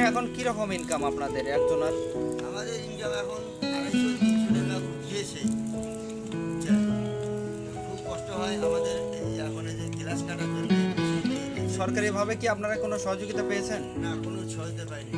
এখন কি রকম ইনকাম আপনাদের একজনের আমাদের ইনকাম এখন আড়াইশো তিনশো টাকা গিয়েছে আচ্ছা, খুব কষ্ট হয় আমাদের এই এখন এই যে গ্লাস কাটার জন্য। সরকারিভাবে কি আপনারা কোনো সহযোগিতা পেয়েছেন? না কোনো সহযোগিতা পাইনি।